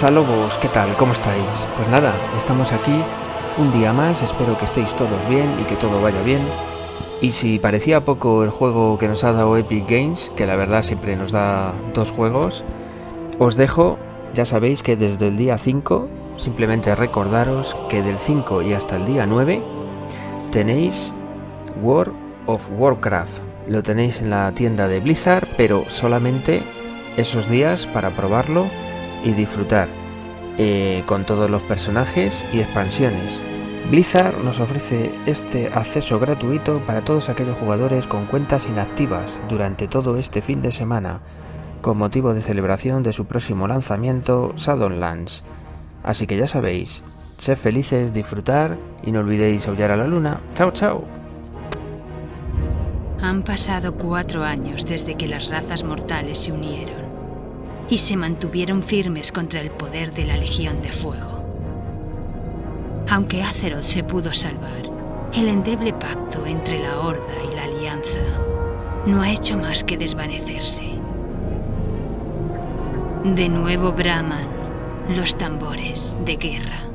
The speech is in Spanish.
Salobos, ¿qué tal? ¿Cómo estáis? Pues nada, estamos aquí un día más, espero que estéis todos bien y que todo vaya bien. Y si parecía poco el juego que nos ha dado Epic Games, que la verdad siempre nos da dos juegos, os dejo, ya sabéis que desde el día 5, simplemente recordaros que del 5 y hasta el día 9 tenéis World of Warcraft. Lo tenéis en la tienda de Blizzard, pero solamente esos días para probarlo y disfrutar eh, con todos los personajes y expansiones. Blizzard nos ofrece este acceso gratuito para todos aquellos jugadores con cuentas inactivas durante todo este fin de semana, con motivo de celebración de su próximo lanzamiento, Shadowlands. Así que ya sabéis, sed felices, disfrutar y no olvidéis aullar a la luna. ¡Chao, chao! Han pasado cuatro años desde que las razas mortales se unieron y se mantuvieron firmes contra el poder de la Legión de Fuego. Aunque Azeroth se pudo salvar, el endeble pacto entre la Horda y la Alianza no ha hecho más que desvanecerse. De nuevo braman los tambores de guerra.